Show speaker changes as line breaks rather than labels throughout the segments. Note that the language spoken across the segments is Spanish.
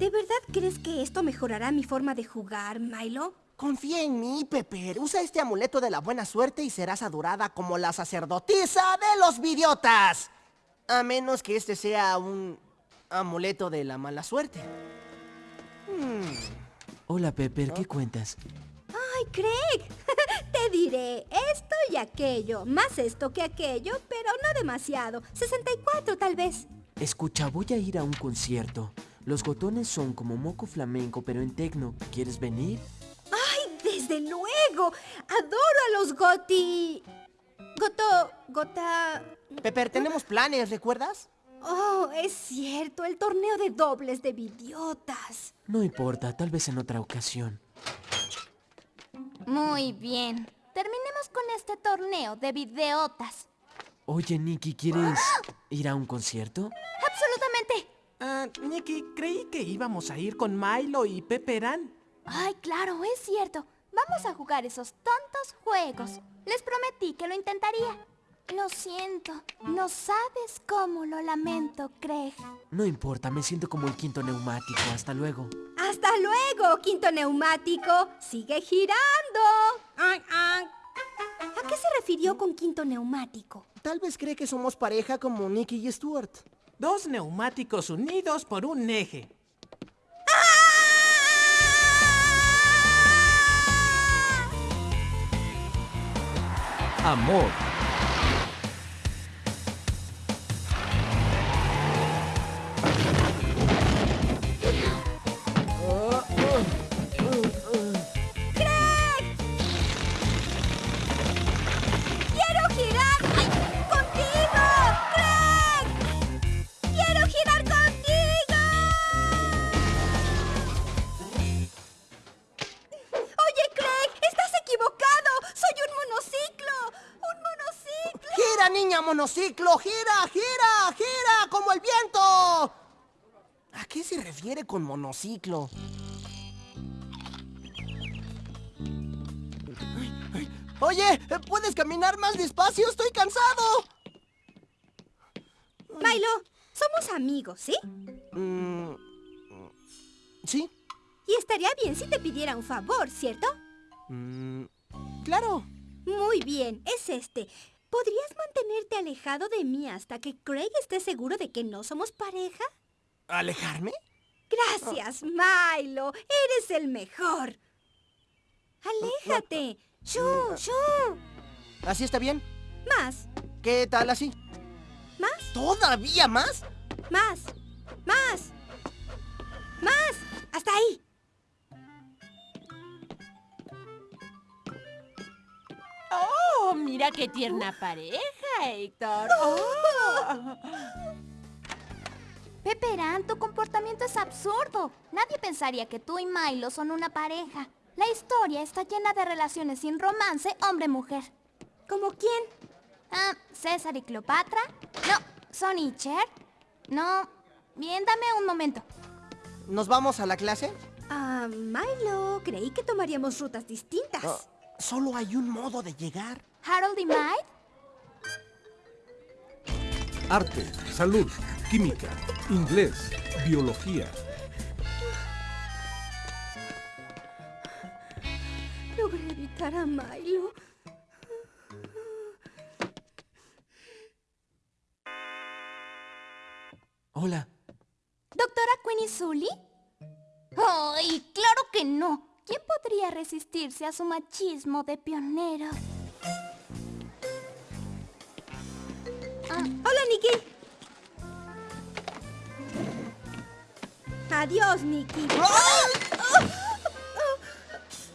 ¿De verdad crees que esto mejorará mi forma de jugar, Milo?
Confía en mí, Pepper. Usa este amuleto de la buena suerte y serás adorada como la sacerdotisa de los vidiotas. A menos que este sea un amuleto de la mala suerte.
Hola, Pepper, ¿qué cuentas?
¡Ay, Craig! Te diré esto y aquello. Más esto que aquello, pero no demasiado. 64 tal vez.
Escucha, voy a ir a un concierto. Los gotones son como moco flamenco, pero en tecno. ¿Quieres venir?
¡Ay, desde luego! Adoro a los goti... Goto... Gota...
Pepper, tenemos planes, ¿recuerdas?
Oh, es cierto, el torneo de dobles de vidiotas.
No importa, tal vez en otra ocasión.
Muy bien. Terminemos con este torneo de videotas.
Oye, Nicky, ¿quieres ir a un concierto?
Ah, Nicky, creí que íbamos a ir con Milo y Pepperan.
Ay, claro, es cierto. Vamos a jugar esos tontos juegos. Les prometí que lo intentaría. Lo siento. No sabes cómo lo lamento, Craig.
No importa, me siento como el quinto neumático. Hasta luego.
¡Hasta luego, quinto neumático! ¡Sigue girando! Ay, ay. ¿A qué se refirió con quinto neumático?
Tal vez cree que somos pareja como Nicky y Stuart.
Dos neumáticos unidos por un eje.
Amor.
Monociclo!
¡Gira, gira, gira! ¡Como el viento! ¿A qué se refiere con monociclo? Oye, ¿puedes caminar más despacio? ¡Estoy cansado!
Milo, somos amigos, ¿sí?
Mm, ¿Sí?
Y estaría bien si te pidiera un favor, ¿cierto?
Mm, claro.
Muy bien, es este. ¿Podrías mantenerte alejado de mí hasta que Craig esté seguro de que no somos pareja?
¿Alejarme?
Gracias, Milo. Eres el mejor. Aléjate. ¡Shoo! ¡Shoo!
¿Así está bien?
Más,
¿Qué tal así?
más,
¿Todavía más?
más, más, más. Hasta ahí.
Oh, mira qué tierna pareja, Héctor. Oh.
Pepperan, tu comportamiento es absurdo. Nadie pensaría que tú y Milo son una pareja. La historia está llena de relaciones sin romance hombre-mujer.
¿Como quién?
Ah, César y Cleopatra. No, Sonny y Cher. No. Bien, dame un momento.
¿Nos vamos a la clase?
Ah, Milo, creí que tomaríamos rutas distintas.
Ah, solo hay un modo de llegar.
Harold y Mike.
Arte, salud, química, inglés, biología.
Logré evitar a Milo.
Hola.
¿Doctora Queenie Sully? ¡Ay, claro que no! ¿Quién podría resistirse a su machismo de pionero?
Hola, Nicky. Adiós, Nicky.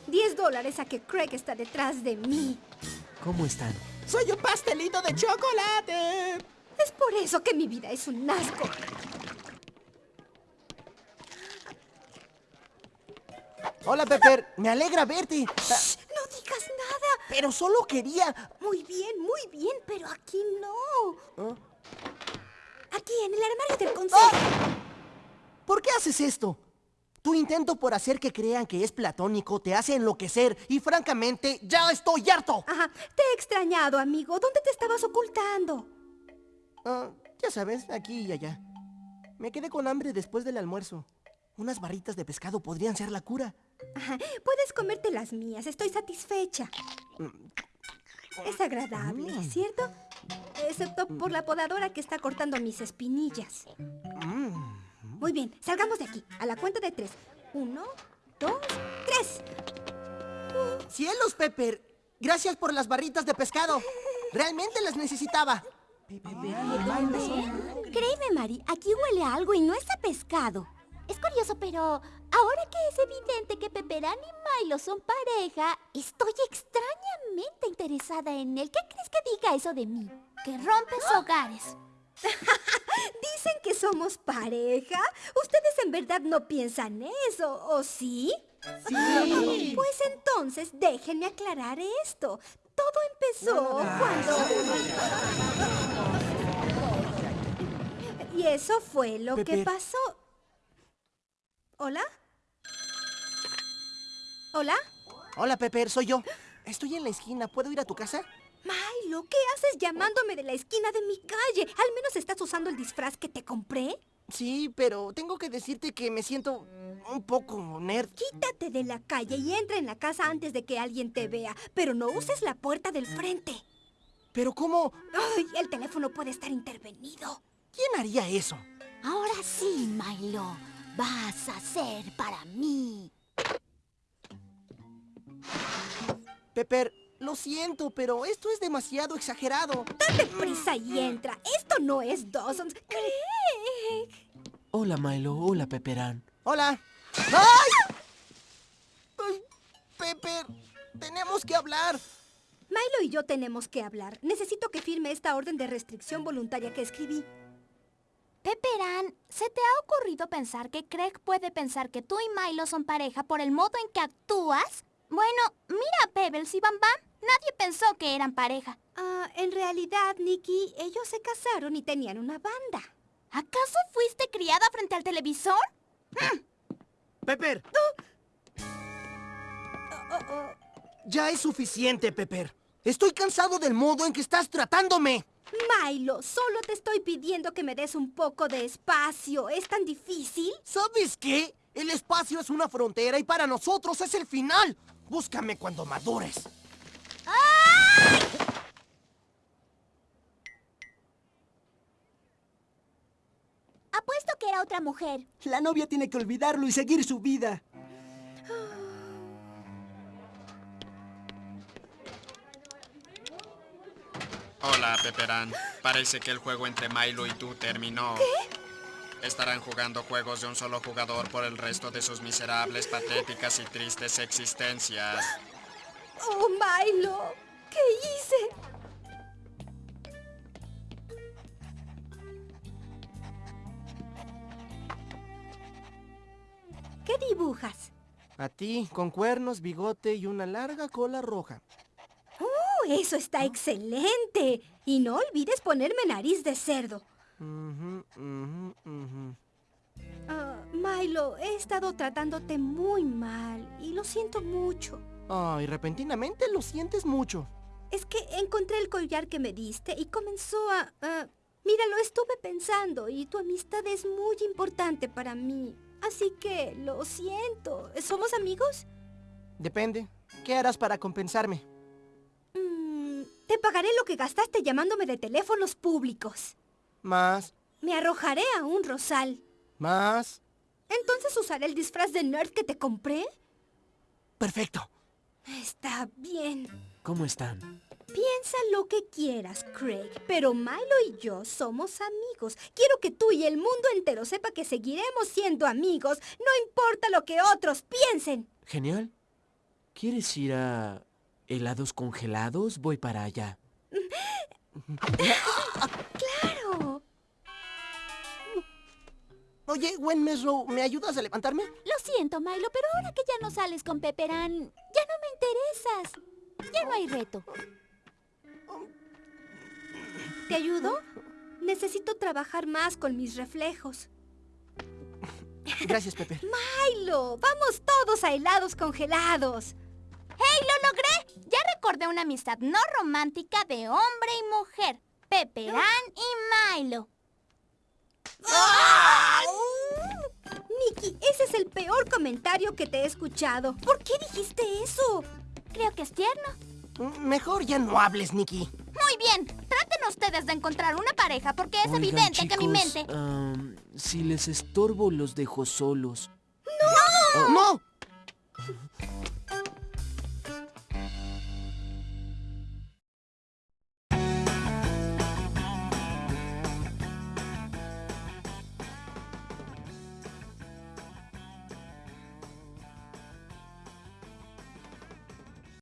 Diez dólares a que Craig está detrás de mí.
¿Cómo están?
¡Soy un pastelito de chocolate!
Es por eso que mi vida es un asco.
Hola, Pepper. Me alegra verte. Ah,
Shh, no digas nada.
pero solo quería...
Muy bien, muy bien, pero aquí no.
¿Ah?
Aquí, en el armario del consejo.
¿Por qué haces esto? Tu intento por hacer que crean que es platónico te hace enloquecer y francamente ya estoy harto.
Ajá, te he extrañado, amigo. ¿Dónde te estabas ocultando?
Ah, ya sabes, aquí y allá. Me quedé con hambre después del almuerzo. Unas barritas de pescado podrían ser la cura.
Puedes comerte las mías, estoy satisfecha. Es agradable, ¿cierto? Excepto por la podadora que está cortando mis espinillas. Muy bien, salgamos de aquí. A la cuenta de tres. Uno, dos, tres.
¡Cielos, Pepper! Gracias por las barritas de pescado. Realmente las necesitaba.
Créeme, Mari, aquí huele a algo y no es a pescado. Es curioso, pero ahora que es evidente que Peperán y Milo son pareja, estoy extrañamente interesada en él. ¿Qué crees que diga eso de mí? Que rompes hogares.
¿Dicen que somos pareja? ¿Ustedes en verdad no piensan eso, o sí? Sí. Pues entonces déjenme aclarar esto. Todo empezó cuando... Y eso fue lo que pasó. ¿Hola? ¿Hola?
Hola, Pepper, soy yo. Estoy en la esquina. ¿Puedo ir a tu casa?
Milo, ¿qué haces llamándome de la esquina de mi calle? ¿Al menos estás usando el disfraz que te compré?
Sí, pero tengo que decirte que me siento un poco nerd.
Quítate de la calle y entra en la casa antes de que alguien te vea, pero no uses la puerta del frente.
Pero ¿cómo?
Ay, el teléfono puede estar intervenido.
¿Quién haría eso?
Ahora sí, Milo. Vas a ser para mí.
Pepper, lo siento, pero esto es demasiado exagerado.
Date prisa y entra. Esto no es Dawson's. Craig.
Hola, Milo. Hola, Pepperán.
Hola. ¡Ay! Ay, Pepper, tenemos que hablar.
Milo y yo tenemos que hablar. Necesito que firme esta orden de restricción voluntaria que escribí.
Peperán, ¿se te ha ocurrido pensar que Craig puede pensar que tú y Milo son pareja por el modo en que actúas? Bueno, mira a Pebbles y Bam Bam. Nadie pensó que eran pareja.
Ah, en realidad, Nicky, ellos se casaron y tenían una banda.
¿Acaso fuiste criada frente al televisor?
Pepper,
Oh, oh.
ya es suficiente, Pepper. Estoy cansado del modo en que estás tratándome.
Milo, solo te estoy pidiendo que me des un poco de espacio. ¿Es tan difícil?
¿Sabes qué? El espacio es una frontera y para nosotros es el final. Búscame cuando madures.
Apuesto que era otra mujer.
La novia tiene que olvidarlo y seguir su vida.
Hola, Peperán. Parece que el juego entre Milo y tú terminó. ¿Qué? Estarán jugando juegos de un solo jugador por el resto de sus miserables, patéticas y tristes existencias.
Oh, Milo, ¿qué hice? ¿Qué dibujas?
A ti, con cuernos, bigote y una larga cola roja.
¡Oh, eso está excelente! Y no olvides ponerme nariz de cerdo. Ah, Milo, he estado tratándote muy mal y lo siento mucho.
Ay, repentinamente lo sientes mucho.
Es que encontré el collar que me diste y comenzó a... ah, mira, lo estuve pensando y tu amistad es muy importante para mí. Así que lo siento. ¿Somos amigos?
Depende. ¿Qué harás para compensarme?
Mm, te pagaré lo que gastaste llamándome de teléfonos públicos.
Más,
Me arrojaré a un rosal.
más.
Entonces usaré el disfraz de nerd que te compré.
Perfecto.
Está bien.
¿Cómo están?
Piensa lo que quieras, Craig, pero Milo y yo somos amigos. Quiero que tú y el mundo entero sepa que seguiremos siendo amigos, no importa lo que otros piensen.
Genial. ¿Quieres ir a helados congelados? Voy para allá.
Oye, Gwen Mesro, ¿me ayudas a levantarme?
Lo siento, Milo, pero ahora que ya no sales con Peperán, ya no me interesas. Ya no hay reto.
¿Te ayudo? Necesito trabajar más con mis reflejos.
Gracias, Pepper.
Milo, vamos todos a helados congelados.
¡Hey, lo logré! Ya recordé una amistad no romántica de hombre y mujer. Peperán y
el peor comentario que te he escuchado. ¿Por qué dijiste eso?
Creo que es tierno.
Mm, Mejor ya no hables, Nikki.
Muy bien, traten ustedes de encontrar una pareja porque es
Oigan,
evidente que mi mente...
si les estorbo, los dejo solos.
¡No!